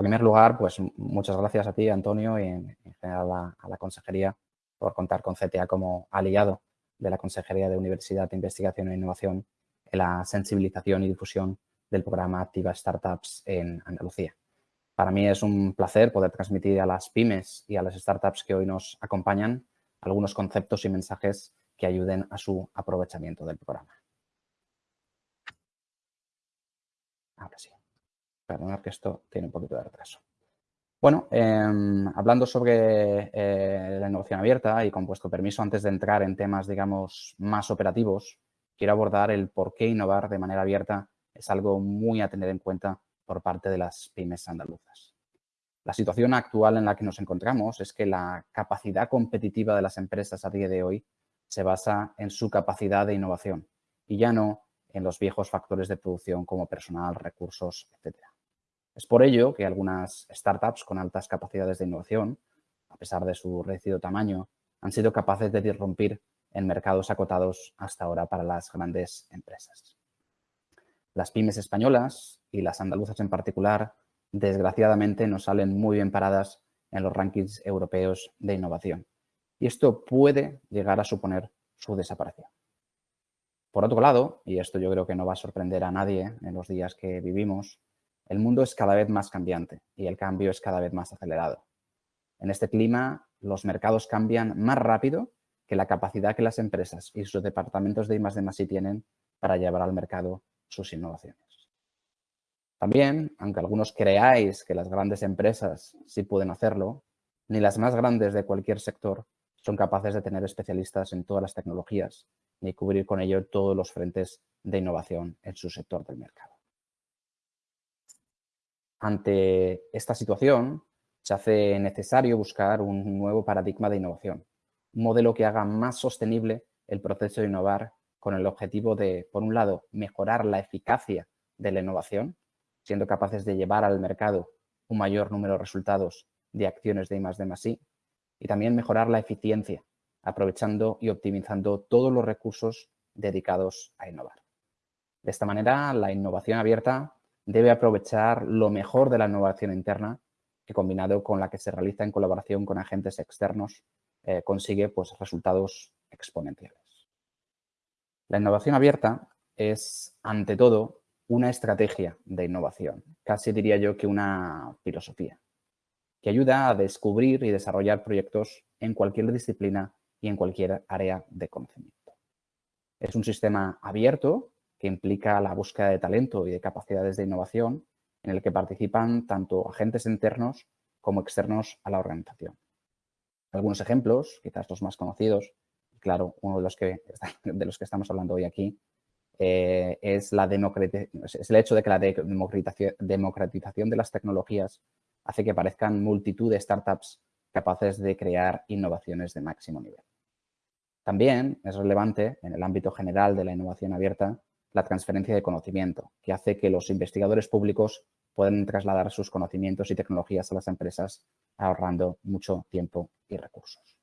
En primer lugar, pues muchas gracias a ti, Antonio, y en, general a, la Consejería por contar con CTA como aliado de la Consejería de Universidad, Investigación e Innovación en la sensibilización y difusión del programa Activa Startups en Andalucía. Para mí es un placer poder transmitir a las pymes y a las startups que hoy nos acompañan algunos conceptos y mensajes que ayuden a su aprovechamiento del programa. Ahora sí. Perdonad que esto tiene un poquito de retraso. Bueno, eh, hablando sobre eh, la innovación abierta y con vuestro permiso, antes de entrar en temas, digamos, más operativos, quiero abordar el por qué innovar de manera abierta es algo muy a tener en cuenta por parte de las pymes andaluzas. La situación actual en la que nos encontramos es que la capacidad competitiva de las empresas a día de hoy se basa en su capacidad de innovación y ya no en los viejos factores de producción como personal, recursos, etcétera. Es por ello que algunas startups con altas capacidades de innovación, a pesar de su reducido tamaño, han sido capaces de irrumpir en mercados acotados hasta ahora para las grandes empresas. Las pymes españolas y las andaluzas en particular, desgraciadamente, no salen muy bien paradas en los rankings europeos de innovación. Y esto puede llegar a suponer su desaparición. Por otro lado, y esto yo creo que no va a sorprender a nadie en los días que vivimos, el mundo es cada vez más cambiante y el cambio es cada vez más acelerado. En este clima, los mercados cambian más rápido que la capacidad que las empresas y sus departamentos de I+D+I tienen para llevar al mercado sus innovaciones. También, aunque algunos creáis que las grandes empresas sí pueden hacerlo, ni las más grandes de cualquier sector son capaces de tener especialistas en todas las tecnologías ni cubrir con ello todos los frentes de innovación en su sector del mercado. Ante esta situación, se hace necesario buscar un nuevo paradigma de innovación, un modelo que haga más sostenible el proceso de innovar con el objetivo de, por un lado, mejorar la eficacia de la innovación, siendo capaces de llevar al mercado un mayor número de resultados de acciones de I+D+I, y también mejorar la eficiencia, aprovechando y optimizando todos los recursos dedicados a innovar. De esta manera, la innovación abierta debe aprovechar lo mejor de la innovación interna que combinado con la que se realiza en colaboración con agentes externos eh, consigue pues, resultados exponenciales. La innovación abierta es, ante todo, una estrategia de innovación, casi diría yo que una filosofía, que ayuda a descubrir y desarrollar proyectos en cualquier disciplina y en cualquier área de conocimiento. Es un sistema abierto que implica la búsqueda de talento y de capacidades de innovación en el que participan tanto agentes internos como externos a la organización. Algunos ejemplos, quizás los más conocidos, claro, uno de los que, de los que estamos hablando hoy aquí, eh, es, la es el hecho de que la democratización de las tecnologías hace que parezcan multitud de startups capaces de crear innovaciones de máximo nivel. También es relevante en el ámbito general de la innovación abierta la transferencia de conocimiento, que hace que los investigadores públicos puedan trasladar sus conocimientos y tecnologías a las empresas, ahorrando mucho tiempo y recursos.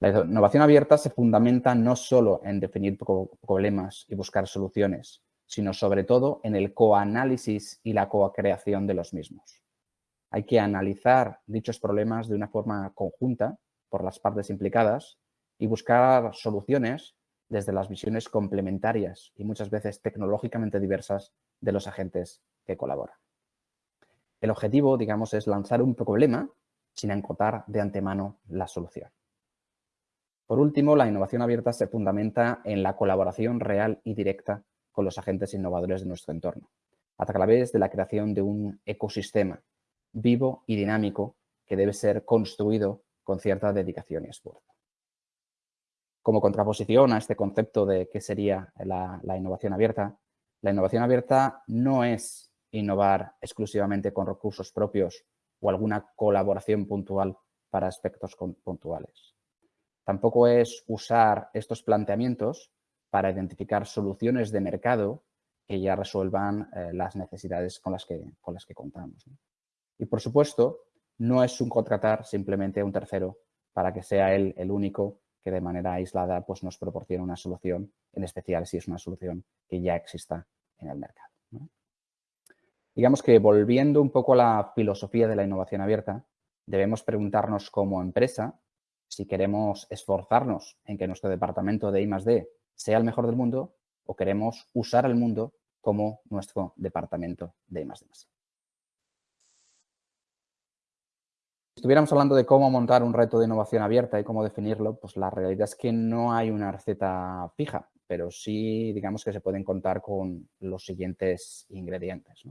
La innovación abierta se fundamenta no solo en definir problemas y buscar soluciones, sino sobre todo en el coanálisis y la co-creación de los mismos. Hay que analizar dichos problemas de una forma conjunta por las partes implicadas y buscar soluciones desde las visiones complementarias y muchas veces tecnológicamente diversas de los agentes que colaboran. El objetivo, digamos, es lanzar un problema sin encotar de antemano la solución. Por último, la innovación abierta se fundamenta en la colaboración real y directa con los agentes innovadores de nuestro entorno, a través de la creación de un ecosistema vivo y dinámico que debe ser construido con cierta dedicación y esfuerzo. Como contraposición a este concepto de qué sería la, innovación abierta, la innovación abierta no es innovar exclusivamente con recursos propios o alguna colaboración puntual para aspectos puntuales. Tampoco es usar estos planteamientos para identificar soluciones de mercado que ya resuelvan eh, las necesidades con las que, con las que contamos. Y, por supuesto, no es subcontratar simplemente a un tercero para que sea él el único que de manera aislada pues, nos proporciona una solución, en especial si es una solución que ya exista en el mercado. Digamos que volviendo un poco a la filosofía de la innovación abierta, debemos preguntarnos como empresa si queremos esforzarnos en que nuestro departamento de I+.D. sea el mejor del mundo o queremos usar el mundo como nuestro departamento de I+.D. Si estuviéramos hablando de cómo montar un reto de innovación abierta y cómo definirlo, pues la realidad es que no hay una receta fija, pero sí digamos que se pueden contar con los siguientes ingredientes.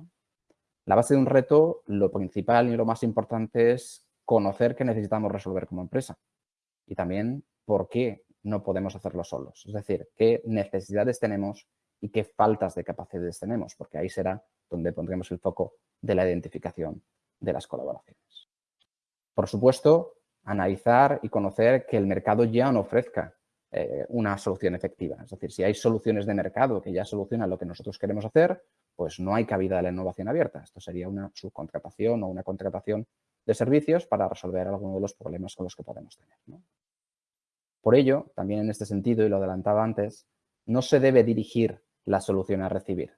La base de un reto, lo principal y lo más importante es conocer qué necesitamos resolver como empresa y también por qué no podemos hacerlo solos. Es decir, qué necesidades tenemos y qué faltas de capacidades tenemos, porque ahí será donde pondremos el foco de la identificación de las colaboraciones. Por supuesto, analizar y conocer que el mercado ya no ofrezca eh, una solución efectiva. Es decir, si hay soluciones de mercado que ya solucionan lo que nosotros queremos hacer, pues no hay cabida de la innovación abierta. Esto sería una subcontratación o una contratación de servicios para resolver alguno de los problemas con los que podemos tener. Por ello, también en este sentido, y lo adelantaba antes, no se debe dirigir la solución a recibir.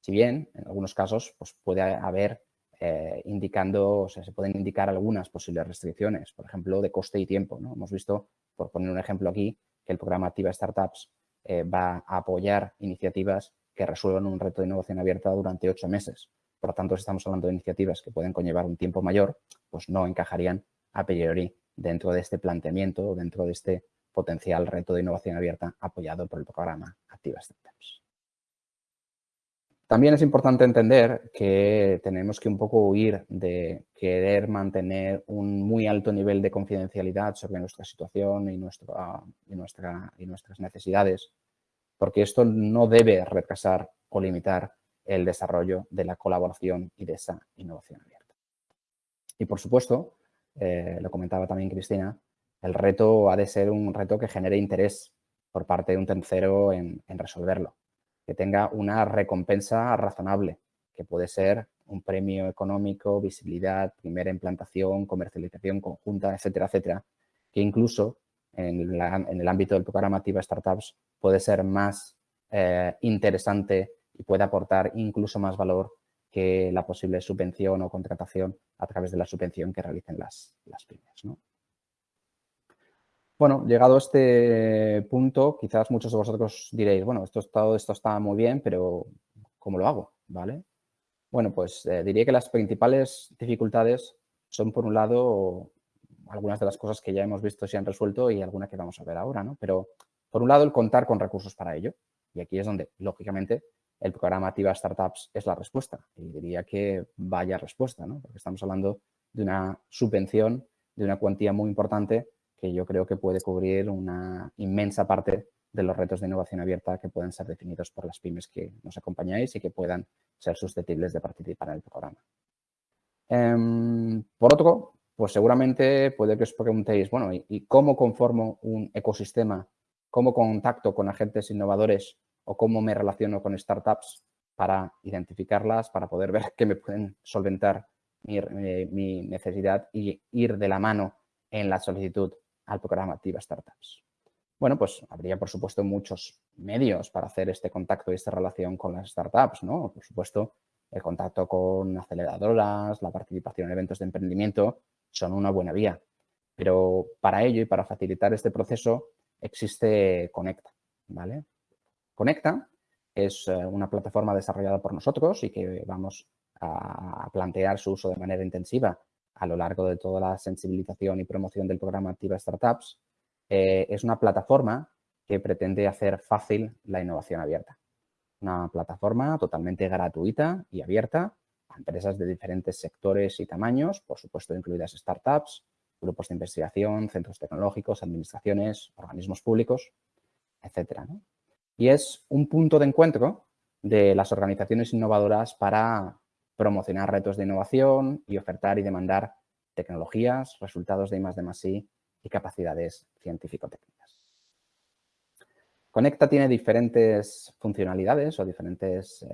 Si bien, en algunos casos, pues puede haber eh, indicando, o sea, se pueden indicar algunas posibles restricciones, por ejemplo, de coste y tiempo. ¿no? Hemos visto, por poner un ejemplo aquí, que el programa Activa Startups eh, va a apoyar iniciativas que resuelvan un reto de innovación abierta durante ocho meses. Por lo tanto, si estamos hablando de iniciativas que pueden conllevar un tiempo mayor, pues no encajarían a priori dentro de este planteamiento o dentro de este potencial reto de innovación abierta apoyado por el programa Activa Startups. También es importante entender que tenemos que un poco huir de querer mantener un muy alto nivel de confidencialidad sobre nuestra situación y, nuestra, y, nuestra, y nuestras necesidades, porque esto no debe retrasar o limitar el desarrollo de la colaboración y de esa innovación abierta. Y por supuesto, eh, lo comentaba también Cristina, el reto ha de ser un reto que genere interés por parte de un tercero en, resolverlo, que tenga una recompensa razonable, que puede ser un premio económico, visibilidad, primera implantación, comercialización conjunta, etcétera, etcétera, que incluso en, el ámbito del programa Activa Startups puede ser más eh, interesante y puede aportar incluso más valor que la posible subvención o contratación a través de la subvención que realicen las, las pymes. Bueno, llegado a este punto, quizás muchos de vosotros diréis, bueno, esto, todo esto está muy bien, pero ¿cómo lo hago? ¿Vale? Bueno, pues eh, diría que las principales dificultades son, por un lado, algunas de las cosas que ya hemos visto se han resuelto y algunas que vamos a ver ahora, ¿no? Pero, por un lado, el contar con recursos para ello. Y aquí es donde, lógicamente, el programa Activa Startups es la respuesta. Y diría que vaya respuesta, ¿no? Porque estamos hablando de una subvención de una cuantía muy importante que yo creo que puede cubrir una inmensa parte de los retos de innovación abierta que pueden ser definidos por las pymes que nos acompañáis y que puedan ser susceptibles de participar en el programa. Em, por otro, pues seguramente puede que os preguntéis, bueno, ¿y, cómo conformo un ecosistema? ¿Cómo contacto con agentes innovadores o cómo me relaciono con startups para identificarlas, para poder ver qué me pueden solventar eh, mi necesidad y ir de la mano en la solicitud al programa Activa Startups? Bueno, pues habría, por supuesto, muchos medios para hacer este contacto y esta relación con las startups, ¿no? Por supuesto, el contacto con aceleradoras, la participación en eventos de emprendimiento son una buena vía. Pero para ello y para facilitar este proceso existe Conecta, ¿vale? Conecta es eh, una plataforma desarrollada por nosotros y que vamos a plantear su uso de manera intensiva a lo largo de toda la sensibilización y promoción del programa Activa Startups, eh, es una plataforma que pretende hacer fácil la innovación abierta. Una plataforma totalmente gratuita y abierta a empresas de diferentes sectores y tamaños, por supuesto incluidas startups, grupos de investigación, centros tecnológicos, administraciones, organismos públicos, etc. Y es un punto de encuentro de las organizaciones innovadoras para promocionar retos de innovación y ofertar y demandar tecnologías, resultados de I+D+I y capacidades científico-técnicas. Conecta tiene diferentes funcionalidades o diferentes eh,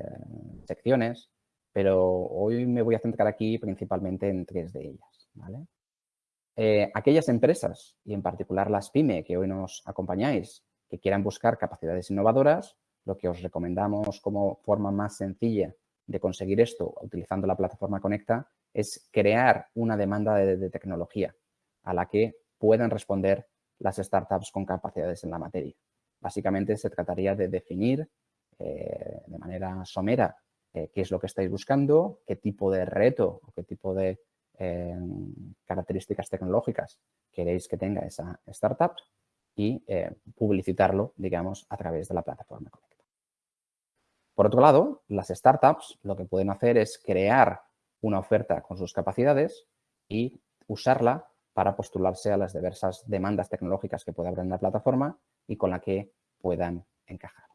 secciones, pero hoy me voy a centrar aquí principalmente en tres de ellas. Eh, aquellas empresas, y en particular las PYME que hoy nos acompañáis, que quieran buscar capacidades innovadoras, lo que os recomendamos como forma más sencilla de conseguir esto utilizando la plataforma Conecta es crear una demanda de, tecnología a la que puedan responder las startups con capacidades en la materia. Básicamente se trataría de definir eh, de manera somera eh, qué es lo que estáis buscando, qué tipo de reto o qué tipo de eh, características tecnológicas queréis que tenga esa startup y publicitarlo, digamos, a través de la plataforma Conecta. Por otro lado, las startups lo que pueden hacer es crear una oferta con sus capacidades y usarla para postularse a las diversas demandas tecnológicas que puede haber la plataforma y con la que puedan encajar.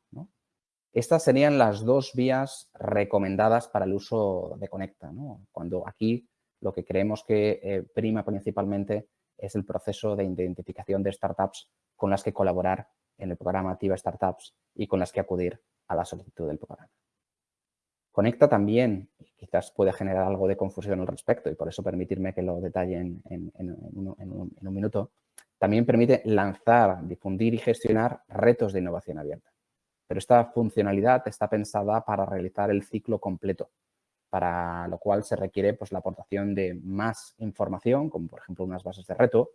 Estas serían las dos vías recomendadas para el uso de Conecta. Cuando aquí lo que creemos que eh, prima principalmente es el proceso de identificación de startups con las que colaborar en el programa Activa Startups y con las que acudir a la solicitud del programa. Conecta también, quizás puede generar algo de confusión al respecto y por eso permitirme que lo detalle en, un, minuto, también permite lanzar, difundir y gestionar retos de innovación abierta. Pero esta funcionalidad está pensada para realizar el ciclo completo, para lo cual se requiere pues, la aportación de más información, como por ejemplo unas bases de reto,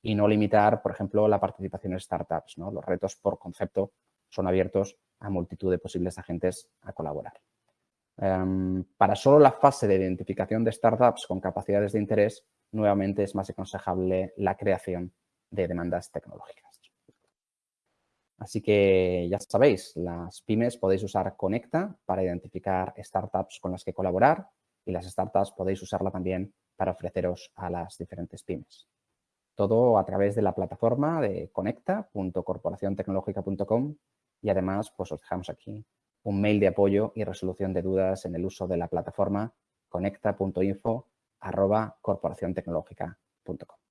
y no limitar, por ejemplo, la participación en startups. Los retos por concepto son abiertos a multitud de posibles agentes a colaborar. Em, para solo la fase de identificación de startups con capacidades de interés, nuevamente es más aconsejable la creación de demandas tecnológicas. Así que ya sabéis, las pymes podéis usar Conecta para identificar startups con las que colaborar y las startups podéis usarla también para ofreceros a las diferentes pymes. Todo a través de la plataforma de conecta.corporaciontecnologica.com y además pues os dejamos aquí un mail de apoyo y resolución de dudas en el uso de la plataforma conecta.info arroba corporaciontecnológica.com.